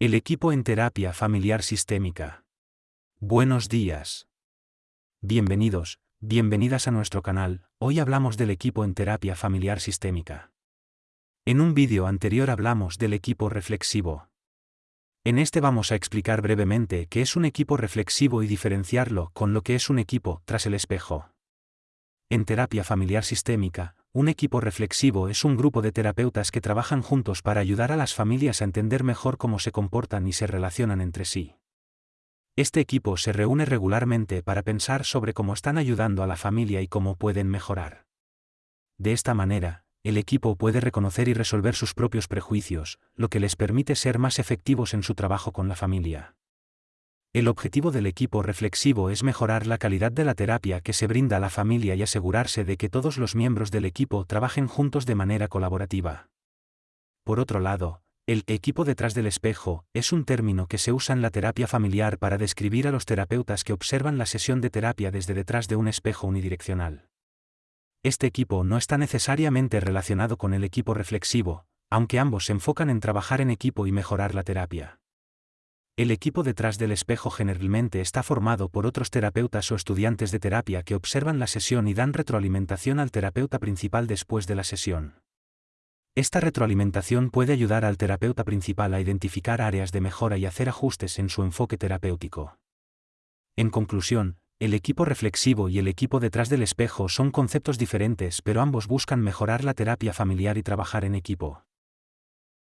El equipo en terapia familiar sistémica. Buenos días. Bienvenidos, bienvenidas a nuestro canal, hoy hablamos del equipo en terapia familiar sistémica. En un vídeo anterior hablamos del equipo reflexivo. En este vamos a explicar brevemente qué es un equipo reflexivo y diferenciarlo con lo que es un equipo tras el espejo. En terapia familiar sistémica, un equipo reflexivo es un grupo de terapeutas que trabajan juntos para ayudar a las familias a entender mejor cómo se comportan y se relacionan entre sí. Este equipo se reúne regularmente para pensar sobre cómo están ayudando a la familia y cómo pueden mejorar. De esta manera, el equipo puede reconocer y resolver sus propios prejuicios, lo que les permite ser más efectivos en su trabajo con la familia. El objetivo del equipo reflexivo es mejorar la calidad de la terapia que se brinda a la familia y asegurarse de que todos los miembros del equipo trabajen juntos de manera colaborativa. Por otro lado, el equipo detrás del espejo es un término que se usa en la terapia familiar para describir a los terapeutas que observan la sesión de terapia desde detrás de un espejo unidireccional. Este equipo no está necesariamente relacionado con el equipo reflexivo, aunque ambos se enfocan en trabajar en equipo y mejorar la terapia. El equipo detrás del espejo generalmente está formado por otros terapeutas o estudiantes de terapia que observan la sesión y dan retroalimentación al terapeuta principal después de la sesión. Esta retroalimentación puede ayudar al terapeuta principal a identificar áreas de mejora y hacer ajustes en su enfoque terapéutico. En conclusión, el equipo reflexivo y el equipo detrás del espejo son conceptos diferentes pero ambos buscan mejorar la terapia familiar y trabajar en equipo.